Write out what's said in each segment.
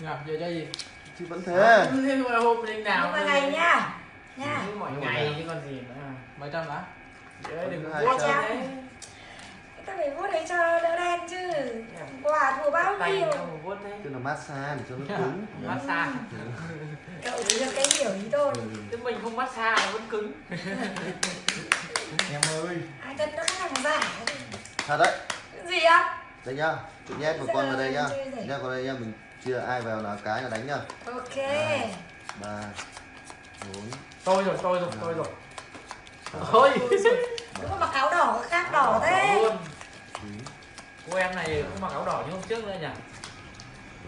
Nào, giờ chơi gì? chứ vẫn thế. Nhưng mà hôm linh nào nhưng mà ngày nha. nha. Mọi ngày chứ còn gì nữa. Mấy trăm lá? Đấy, đừng Hai vuốt trăm. ra đấy ta phải vuốt đấy cho đỡ đen chứ. Quả thua bao nhiêu? cho nó massage để cho nó cứng. massage. Cậu chỉ được cái hiểu ý tôi. Ừ. chứ mình không massage nó vẫn cứng. Em ơi. ai thật nó hàng giả thật đấy. Gì á đây nhá chị nhét một con vào đây nhá. nhét vào đây nhá mình chia ai vào là cái là đánh nhá. Ok. Ba bốn. Tôi rồi tôi rồi tôi rồi. Thôi đúng mà mặc áo đỏ có khác đỏ đỏ thế. cô em này không mặc áo đỏ như hôm trước nữa nhỉ?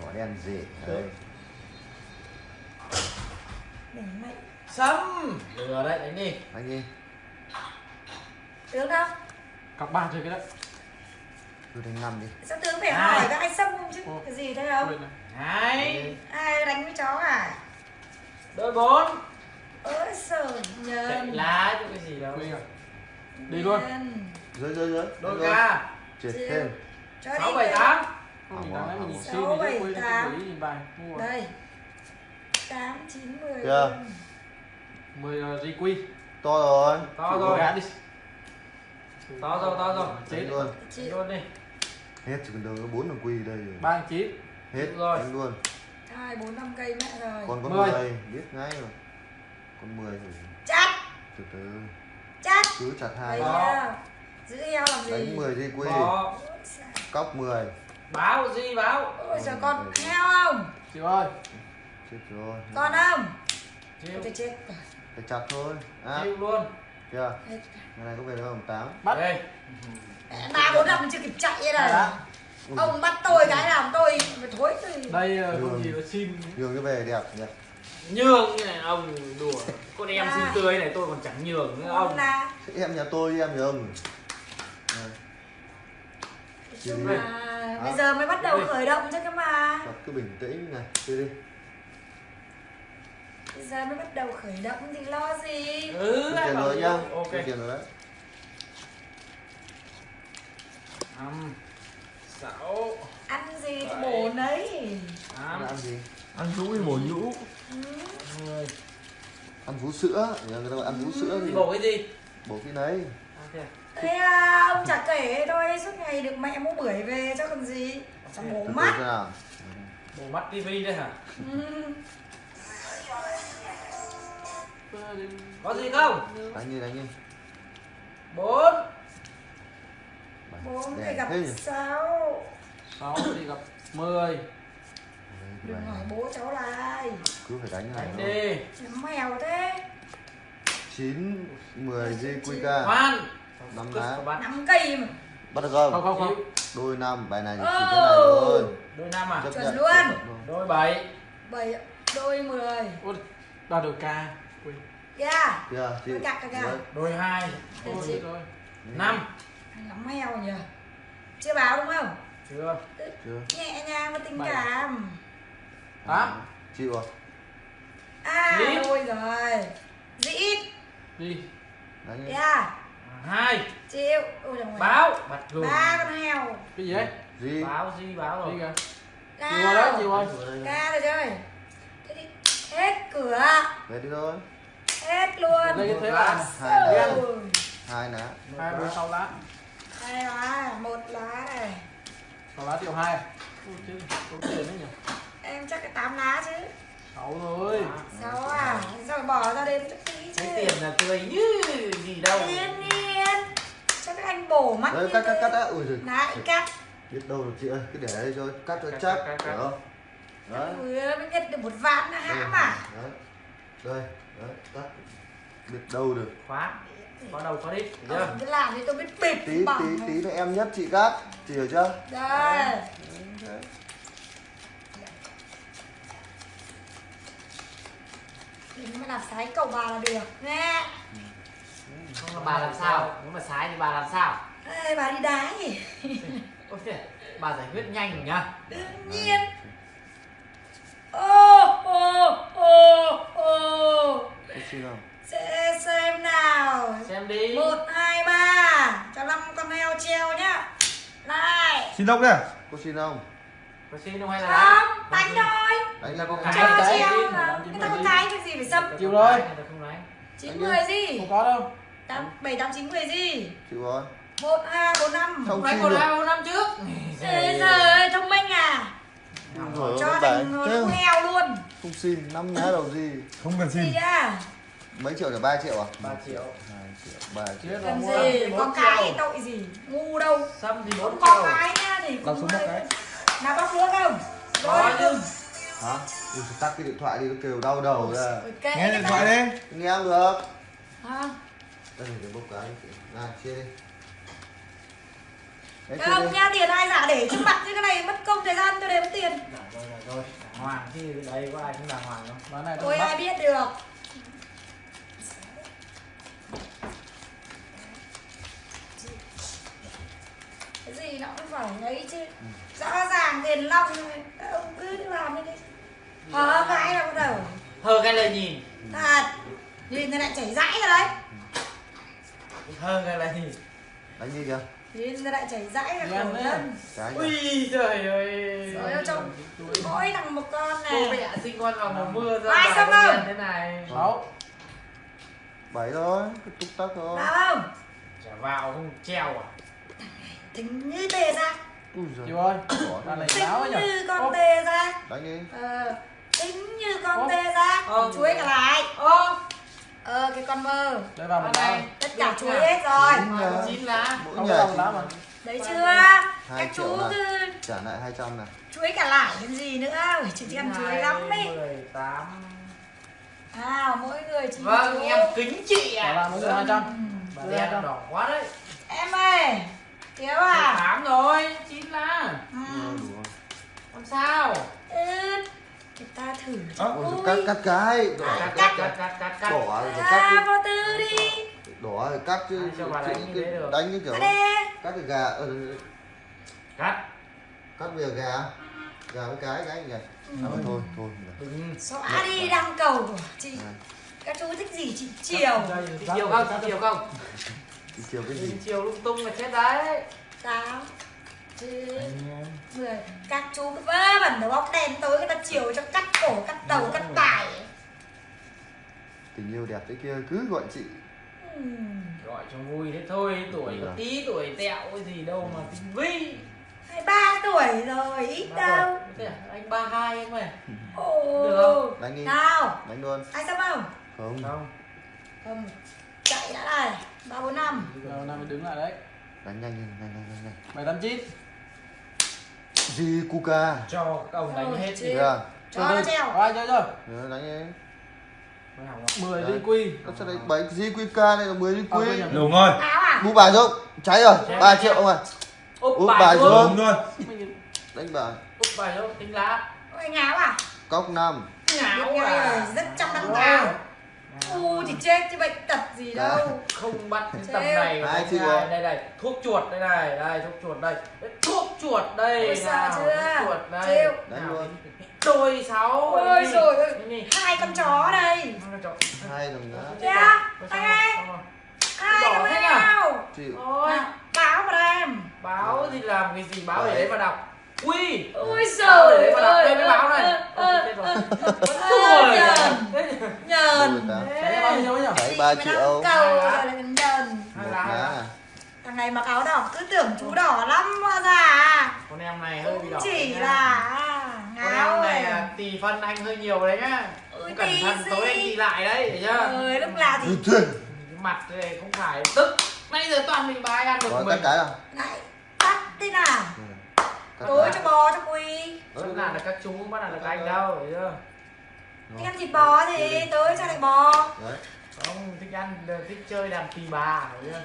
Đỏ đen gì đây. Để mày sâm. Lừa đấy đánh đi. Đánh đi. Tướng đâu? Cặp ba chơi cái đấy. tôi đánh năm đi. Sao tướng phải Hai. hỏi các anh xâm chứ? Ồ. cái gì thế không Hai ai đánh với chó à? Đôi bốn. Ôi sợ chạy nhầm lá chứ cái gì đâu. Quên rồi. Đi luôn. Nhân. dưới dưới dưới đôi ca trượt thêm. Sáu bảy tám. Sáu, bảy, tám. đây. Tám chín mười. 10 uh, GQ. to rồi. To rồi. Gã đi. to rồi to rồi. Chết. luôn. Chị. Luôn đi. Hết chỉ cần đâu có bốn đồng quy đây rồi. Ba chín. Hết rồi. đánh luôn. Hai bốn năm cây mẹ rồi. Còn có Mười. 10 biết ngay rồi. Con 10 rồi. Chắt từ từ. Chắt cứ chặt hai. Nha. giữ eo làm gì? Đánh 10 dây quy có cóc 10 báo gì báo. Ôi giờ con heo không? Chịu ơi. chết rồi. Con không? Chịu. Tôi chết. Phải chặt thôi. À. Chịu luôn. Hết. cái này có về đâu không? Tám. Bắt. đây ba bốn năm chưa kịp chạy đây Ui, ông bắt tôi cái làm tôi thối tôi Đây Ừ. không gì là xin. nhường cái về đẹp nhỉ. Nhường như này ông đùa. Con em À. xinh tươi này tôi còn chẳng nhường nữa ông. Ông là em nhà tôi đi em nhường Nói chung Đi. là bây giờ mới bắt đầu khởi động chứ cơ mà. Thật cứ bình tĩnh này chơi đi. Bây giờ mới bắt đầu khởi động thì lo gì? Ừ tiền rồi nhá ok. tiền rồi đấy năm sáu ăn gì thì bổ nấy. Ăn gì? Ăn rũ thì bổ nhũ. ừ. ăn vú sữa. Người ta gọi ăn vú sữa gì bổ cái gì? Bổ cái đấy. À, thế à? thế ông chả kể thôi suốt ngày được mẹ mua bưởi về cho còn gì? Chẳng bổ mắt. bổ mắt tivi đấy hả? Ừ. có gì không? Đánh đi đánh đi. Bốn 4 thì gặp 6 6 thì gặp 10 Đừng hỏi bố cháu lại. Cứ phải đánh này đánh đi. Chấm mèo thế. 9, 10 JQK Khoan 5 đá 5 cây mà. Bắt được không? Không không không. Đôi 5, bài này chỉ oh. thế này thôi. Đôi 5 à? Chấp Chuẩn luôn. Đôi 7 7, đôi 10 Ôi, đoạt được ca. Quên. Kìa chị. Dạ. Đôi 2 Đôi 2 Đôi 5 ngắm mèo nhỉ? Chưa báo đúng không? Chưa. Chưa. nhẹ nhàng và tình Bảy. cảm. Tám. chịu à à Chín. đôi rồi. Dĩ. Đi. đánh đi. Kìa hai. Chịu. Ôi báo. Ba con heo. Cái gì đấy? gì báo gì báo Đi rồi kìa. Chịu rồi đấy, chịu ca rồi. ca rồi chơi. Thế đi hết cửa. Về đi thôi. Hết luôn. Đây cái thế là hai lá Ôi, hai lá hai bốn sáu lá. Hai lá một lá này Sáu lá triệu hai. Ôi chứ, có tiền đấy nhỉ. em chắc cái tám lá chứ. Sáu thôi. sao à sao phải bỏ ra chút tí chứ. cái tiền là tươi như gì đâu. Yên yên cho các anh bổ mắt đấy như cắt cắt cắt đã. Ui giời. Lại cắt. Biết đâu được chị ơi cứ để đây thôi. Cắt cho Cắt, chắc cắt, cắt, hiểu cắt. không đấy. Ui, mới nhận được một vạn đây, hãm à? Đấy đây đấy cắt. Biết đâu được. Khóa có đầu chưa? Ông cứ làm thì tôi biết bịp tí bằng tí tí nữa em nhất chị cắt chị hiểu chưa? Đây. Đấy. thì mới làm sái cầu bà là được. Nghe không là bà làm sao? Nếu mà sái thì bà làm sao? Ê, bà đi đá nhỉ? Ôi thế bà giải quyết nhanh nhá đương nhiên. Ô ô ô ô. Có xin không xem đi. Một hai ba. Cho năm con heo treo nhá. Này. Xin lỗi kìa. có xin không? Có xin không hay là không đánh thôi. Đánh là có cái cái. cho treo gì? mà ta gì? cái cái gì phải xâm? Chịu rồi. Chín mười gì? Không có đâu. Tám bảy tám chín mười gì? Chịu rồi. Một hai bốn năm. Xin một hai một năm trước. Ê giời thông minh à. Rồi cho thành heo luôn. Không xin năm nhá đầu gì? Không cần gì xin à mấy triệu là 3 triệu à? 3 triệu. 2 triệu 3 triệu. rồi, cần gì? có bốn cái tội gì? Ngu đâu. Xăm thì không 4 có triệu. cái nha thì cũng xuống một cái. nào bóc nước không? Rồi chứ. hả? Ui, tắt cái điện thoại đi nó kêu đau đầu ra. Ok nghe điện thoại đi. Nghe không được. À. đây là cái bốc cái này chia đi. Đấy không? nha tiền ai giả để trước mặt như cái này? Mất công thời gian tôi đếm tiền. Dạ rồi dạ rồi. Đàng hoàng chứ đây có ai cũng đàng hoàng đâu. Bán này tôi bắt. ai biết được gì nó cũng phải ấy chứ rõ ràng tiền long ông cứ làm đi đi hở cái là bắt đầu Hơ cái lời nhìn. thật nhìn thì lại chảy rãi rồi đấy Hơ cái lời nhìn. đánh đi kìa nhìn thì lại chảy ra khổ ăn đấy. thân cái kìa. Ui trời ơi. rồi ở trong mỗi thằng một con Cô này mẹ sinh con vào mùa mưa ra Ai xong không? thế này. Sáu bảy thôi cứ túc tắc thôi không Chả vào không treo à? Tính như tề ra. Ui giời. Chịu ơi Bỏ Bán này tính láo nhỉ. Như con Ô, tề ra. Đánh đi ờ tính như con Ô. tê ra. Ô. chuối cả lại. Ô, ờ cái con mơ. Đây vào một này. tất cả chuối hết rồi. Chín chín lá. mỗi Không nhà chỉ lá mà. Đấy chưa? các chú cứ trả lại 200 này. Chuối cả lại cái gì nữa? Chị chỉ ăn chuối lắm ấy. 18. à mỗi người chỉ Vâng, em kính chị Trả à. lại mỗi người 200 Bà đen đỏ quá đấy. em ơi thiếu à 18 rồi, chín lá. ừ. Ờ. Làm sao? ừ. người ta thử Ôi, Ui. rồi cắt cắt cái đỏ Cắt cắt cắt cắt cắt cắt cắt. đỏ rồi à cắt vô tư đi chứ đỏ rồi cắt chứ Ai cho bà đánh như thế được? đánh như kiểu à cắt cái gà ờ, Cắt. cắt bây giờ gà gà với cái cái kìa à, mà thôi thôi Đừng. xóa đi đăng cầu của chị À, các chú thích gì chị chiều chiều không? Chiều không? Đi chiều cái gì? Chiều lung tung là chết đấy. tám chín. Mười. Các chú cứ vớ vẩn đầu óc đen tối người ta chiều cho cắt cổ cắt đầu cắt tải tình yêu đẹp thế kia cứ gọi chị. Ừm, Gọi cho vui thế thôi, tuổi có Dạ. tí tuổi tẹo cái gì đâu mà tinh vi. hai ba tuổi rồi ít đâu tuổi. Thế à? Anh 32 anh mày. ồ. Được đánh đi. Nào. Đánh luôn. Ai xem không? Không. Không. không chạy đã này ba bốn năm. Giờ nào mới đứng lại đấy. Đánh nhanh nhanh nhanh nhanh. Nhanh bảy tám chín gì cuca Cho các ông đánh hết chết. đi. kìa cho nó treo Có ai chơi Nhớ đánh không? 10 Đấy. đi quy. Nó sẽ đánh bảy gì cuca này là 10 đi À, nhầm. đúng rồi áo à? Mua bài không cháy rồi. Cháy 3 rồi. triệu không à Úp bài xuống. đúng rồi đánh bài. Úp bài xuống, tính lá. ôi anh áo à? Cốc năm. Ngáo Biết ngay à. rồi, rất chăm đăng áo u thì chết chứ bệnh tật gì Dạ. đâu không bắt cái Trêu. tầm này chịu anh rồi? ai. đây này thuốc chuột đây này đây thuốc chuột đây Đấy, thuốc chuột đây Ôi, nào, thuốc chuột đây Nào, luôn. đôi sáu ôi rồi hai con chó đây Hai con chó. hai đồng nữa ơi. rồi, xong rồi. hai con thế à? áo chịu Ôi, Nào, báo vào em báo thì làm cái gì báo để Đấy. đấy mà đọc ui. Mà đọc ơi đây mới báo này. Rồi. nhờn. Nhờn. Đấy bao nhiêu nhỉ Đấy, ba triệu. cầu rồi lại còn nhờn. À thằng này mặc áo đỏ cứ tưởng chú đỏ lắm hóa ra à. Con em này hơi bị đỏ chỉ là con ngáo em này à, tỷ phân anh hơi nhiều đấy nhá. Không cẩn thận tối anh đi lại đấy chưa? Ơi lúc nào thì cái mặt này không phải. Tức nãy giờ toàn mình bà ai ăn được Rồi mình. cắt cái à? Lại tắt thế nào? Cắt tối cho bò cho quy Bắt nạt là các chú bắt nạt là các anh đâu để chưa? Anh ăn thịt bò thì tối cho lại bò. Đấy. Không thích ăn thích chơi đàn tỳ bà để chưa?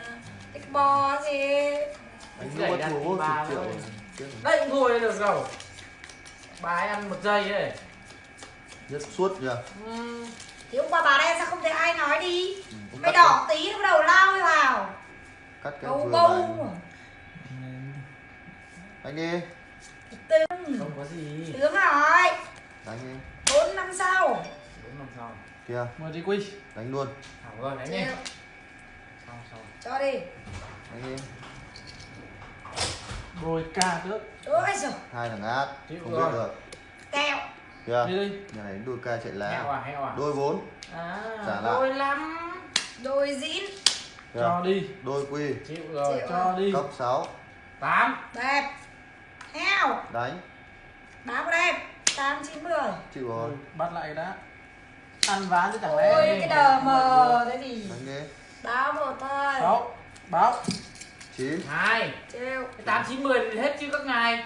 Thịt bò thì anh mua đàn tì bà thôi. Đấy cũng thôi được rồi. Bà ấy ăn một giây đấy. Nhất suốt nhỉ Ừ. thì hôm qua bà đen sao không thấy ai nói đi? Ừ, mày đỏ tí nó bắt đầu lao vào. Cắt cái bầu vừa bầu. anh đi không có gì. Tướng rồi đánh đi. Bốn năm sau. Bốn năm sau. Kia. 10 đi quy. Đánh luôn. Thảo rồi nhỉ Chịu. xong xong. Cho đi. Đánh đi. Rồi ca trước. Ôi giời. Hai thằng át Chịu không rồi. biết được. Kẹo. Kìa, đi đi. Nhà này đôi ca chạy heo lá. à heo à. Đôi bốn, à Trả lại. đôi lắm đôi dín cho Kìa, đi. Đôi quy, chịu rồi Chịu. cho đi. Cốc 6, tám. Đẹp heo. Đánh, báo vào đây. Tám chín mười. Chịu rồi, Ừ, bắt lại cái đã. Ăn ván chứ chẳng lẽ ôi cái đờ mờ thế gì? Báo một thôi. Sáu báo. 9, hai. Trêu. Tám chín mười thì hết chứ các ngài.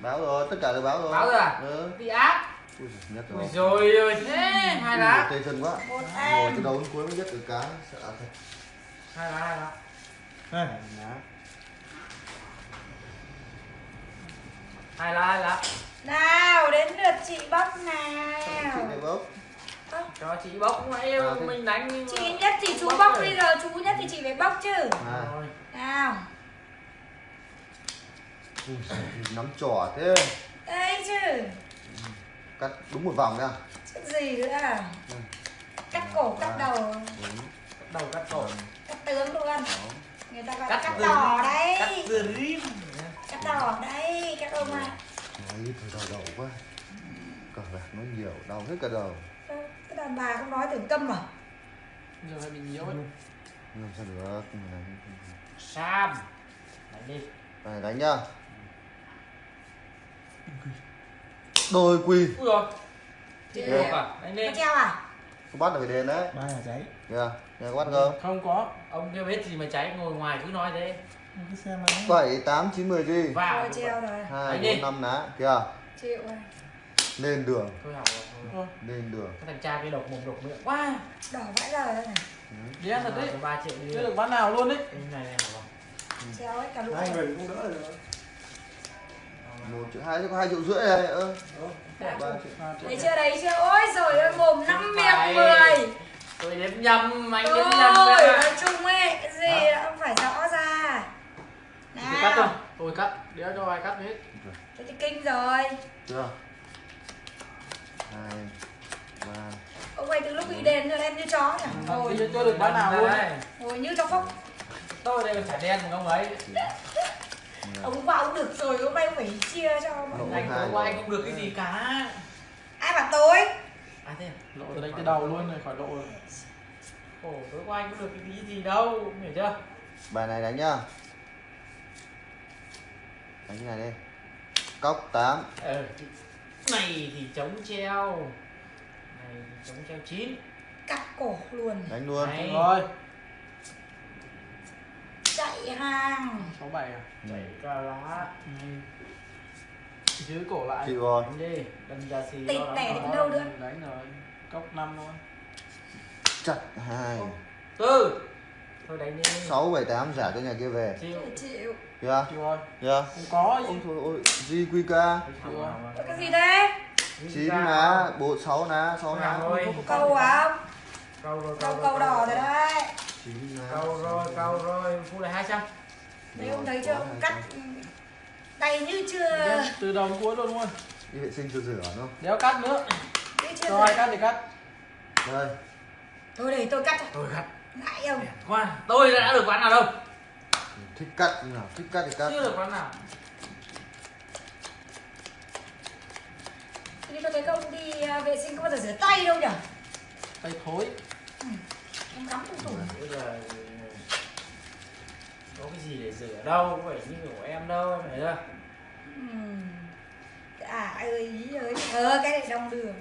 Báo rồi, tất cả đều báo rồi. Báo rồi à? Ừ. bị áp Ui, giời, nhất ui rồi. rồi rồi thế hai Ui, lá Tê chân quá. một Ngồi em. từ đầu đến cuối mới nhất được cái. Sợ thật. hai lá hai lá này hai lá hai lá. Nào đến lượt chị bóc Chị nào này bốc. cho chị bốc mà yêu À, thế- mình đánh nhưng chị nhất thì chú Bóc bóc rồi. bây giờ chú nhất thì chị phải bóc chứ. À, Rồi. nào. Ui, nắm trỏ thế. đây chứ. Cắt đúng một vòng nha. chứ gì nữa à? Cắt cổ cắt đầu. Bốn, đầu cắt cổ. Cắt tướng luôn. Người ta gọi cắt cắt đỏ cắt đấy. Từ rim cắt đỏ đấy ông ạ Nói thôi đau đầu quá. Cờ bạc nó nhiều, đau hết cả đầu. Cái đàn bà không nói tưởng câm à giờ phải bị nhiễu ấy Làm sao được. sam đánh đi Này đánh nhá. Đôi quy. ui rồi buộc à đánh có lên treo à Không bắt được phải đền đấy. ba là cháy Kìa, nhà có bắt không? không có ông kia biết gì mà cháy ngồi ngoài cứ nói thế cái xe máy 7, 8, 9, 10 gì? vào. Rồi treo rồi. 2, Đánh đi. 4, 5 ná. Kìa, chịu rồi. Lên đường, thôi học rồi lên đường. cái thằng cha kia độc mồm độc miệng quá. Đỏ vãi lời đây này. Đen thật đấy. Ba triệu đi. Chưa được bán nào luôn đấy. Cái này này là treo ấy cả lũ hai người cũng đỡ rồi. Một triệu hai có hai triệu rưỡi này ơ. Đấy chưa đấy chưa? Ôi rồi ơi mồm năm miệng mười. Tôi đếm nhầm anh đếm nhầm Ôi, nói chung ấy cái gì đã phải Tôi cắt thôi tôi cắt. Đéo cho ai cắt hết. Thế thì kinh rồi. Chưa? Hai ba. Ông ấy từ lúc bị đền rồi em như chó nhỉ? Ngồi kia chưa được bán nào luôn. Ngồi như chó phốc tôi đây phải đen của ông ấy. Ông bảo ông được rồi hôm nay ông phải chia cho mọi người. anh tối qua rồi. anh không được cái gì cả. Ai bảo tối à thế à? lộ từ đây tới đầu luôn này khỏi lộ rồi. Ồ, tối qua anh có được cái gì đâu hiểu chưa? Bài này đánh nhá đánh này đi. Cốc 8 ờ này thì chống treo. Này thì chống treo chín. Cắt cổ luôn. Đánh luôn. Này. rồi. Chạy hàng. Sáu bảy à? Chạy ca lá. Ừ. giữ cổ lại. Chịu rồi. Đánh đi. Đâm ra xì Tịt đó. đến đâu nữa? đánh rồi. Cốc năm thôi chặt hai. Tư thôi đánh đi. 6 7 8 trả cho nhà kia về. Chịu. Chịu. Rồi. Kìa không có ôi gì thôi ôi GQK Ôi, cái gì đấy 9 ná bộ 6 ná 6 ná. Rồi câu à câu rồi câu câu đỏ rồi. đấy. 9 ná câu rồi câu rồi. Phụ lại hai trăm. Đấy ông thấy chưa? Ông cắt tay như chưa? Từ đầu đến cuối luôn luôn. Đi vệ sinh cho rửa đúng không? Đéo cắt nữa. Chưa ai cắt thì cắt. Đây. Thôi để tôi cắt tôi cắt ngại ông qua tôi đã được quán nào đâu? Thích cắt nào thích cắt thì cắt. Chưa được quán nào. Thì tôi thấy không đi vệ sinh có bao giờ rửa tay đâu nhỉ tay thối. Em cắm trong tủ bây giờ có cái gì để rửa đâu có phải như của em đâu em thấy chưa? Ừm. à ơi ý ơi ờ cái này đông đường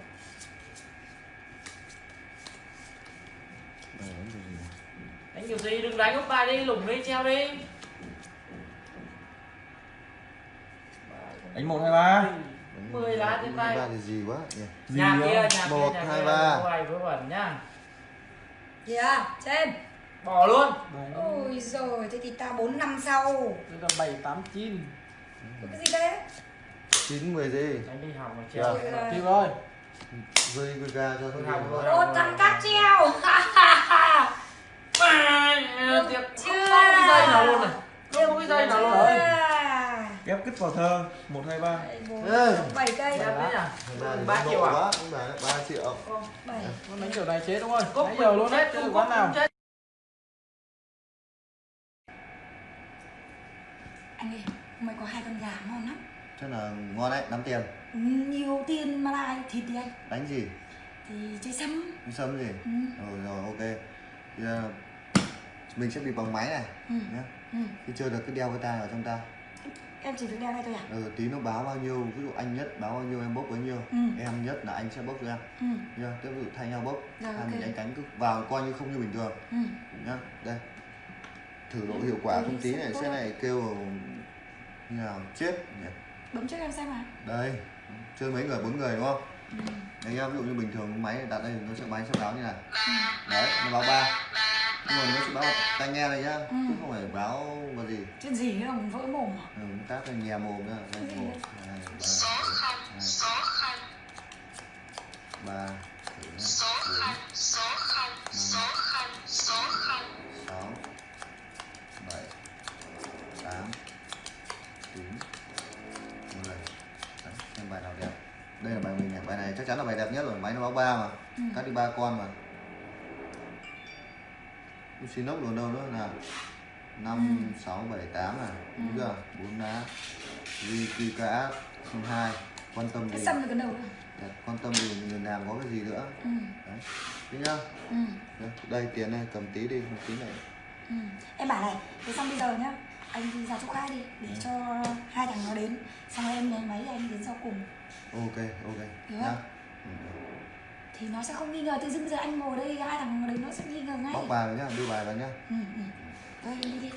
đánh kiểu gì? Đừng đánh ông bài đi lủng đi treo đi. Đánh một hai ba. Mười lá trên tay. ba thì gì quá? Nhỉ nhà kia nhà kia Một, hai, kia ba. ngoài vớ vẩn nhá kìa trên. Bỏ luôn. Ôi rồi thế thì ta bốn năm sau. Đây là bảy tám chín. Cái gì đấy? 9 10 gì? Đánh đi hỏng mà treo. Rồi. chịu rồi GQK cho Thôi học ô thằng cắt treo Tiệp chưa không có cái dây nào luôn này không có cái dây nào luôn Rồi. ghép kích vào thơ. Một hai ba. Bảy cây đấy nhỉ Ba ba triệu à? 3 triệu. Đánh kiểu này chết đúng không? Cốc nãy giờ luôn được cốc quán nào. anh ơi mày có hai con gà ngon lắm. Chắc là ngon đấy 5 tiền. Ừ, nhiều tiền mà lại thịt thì anh. Đánh gì? Thì chơi sâm. Đi sâm gì? Ừ. rồi rồi ok. Bây giờ mình sẽ bị bằng máy này Ừ. nhé Ừ. khi chơi được cứ đeo cái tai vào trong tai em chỉ việc đeo đây thôi à ừ, tí nó báo bao nhiêu ví dụ anh nhất báo bao nhiêu em bốc bấy nhiêu? Ừ. em nhất là anh sẽ bốc cho em. Ừ. nhá tiếp ví dụ thay nhau bốc. Rồi, hai ok. mình đánh cánh cứ vào coi như không như bình thường. Ừ. nhá đây. Thử độ hiệu quả Ừ, không tí này sẽ sẽ này kêu như nào chết nhỉ? Bấm trước em xem à đây chơi mấy người bốn người đúng không? Ừ. đấy nhá ví dụ như bình thường máy đặt đây nó sẽ máy sẽ báo như này. Đấy nó báo ba mà nó sẽ báo tai nghe này nhá Ừ. chứ không phải báo vào gì. Chuyện gì nữa mà vỡ mồm à? Ừ, tát là nhè mồm nữa đây một hai ba bốn, hai. ba thử nhá. bốn sáu. bảy tám chín mười. Đấy, xem bài nào đẹp. Đây là bài mình này bài này chắc chắn là bài đẹp nhất rồi máy nó báo ba mà. Ừ. cắt đi ba con mà Lucinok luôn đâu nữa nào năm Ừ. sáu bảy tám này Ừ. đúng chưa bốn lá Rikika không hai quan tâm gì? cái đầu quan tâm gì? Người làm có cái gì nữa? Ừ. đấy thế nhá. Ừ. Đây, đây tiền này cầm tí đi một tí này Ừ. em bảo này thế xong bây giờ nhá anh đi ra chỗ khác đi để cho hai thằng nó đến. Xong rồi em nháy máy anh đến sau cùng. Ok ok. Nhá. Không? Thì nó sẽ không nghi ngờ tự dưng giờ anh ngồi đây hai thằng đến nó sẽ nghi ngờ ngay bóc bài vào nhá đưa bài vào nhá ừ, ừ. thôi em đi đi.